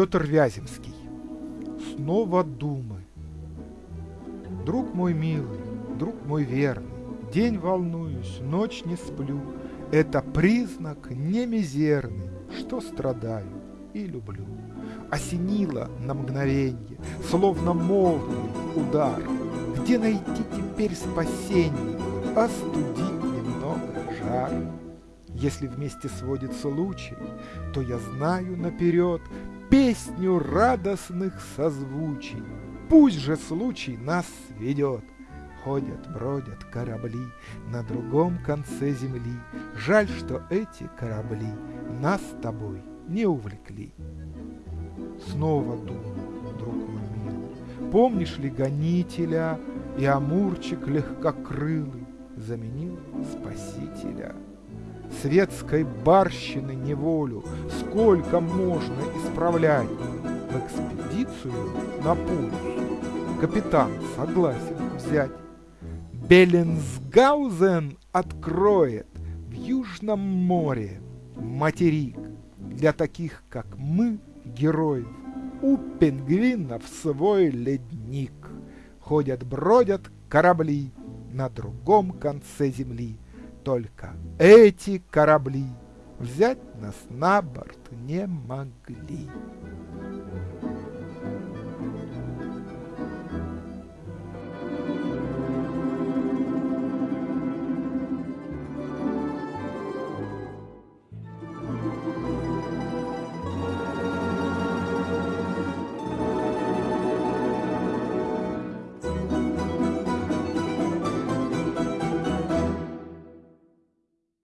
Петр Вяземский. Снова думы. Друг мой милый, друг мой верный, День волнуюсь, ночь не сплю. Это признак не мизерный, Что страдаю и люблю. Осенило на мгновенье, Словно молний удар. Где найти теперь спасение, Остудить немного жар? Если вместе сводится лучей, То я знаю наперед песню радостных созвучий. Пусть же случай нас ведет. Ходят, бродят корабли на другом конце земли. Жаль, что эти корабли нас с тобой не увлекли. Снова думаю, друг мой милый, помнишь ли гонителя и Амурчик легкокрылый заменил спасителя? светской барщины неволю сколько можно исправлять. В экспедицию на полюс капитан согласен взять. Беллинсгаузен откроет в Южном море материк для таких, как мы, героев. У пингвинов свой ледник. Ходят-бродят корабли на другом конце земли. Только эти корабли взять нас на борт не могли.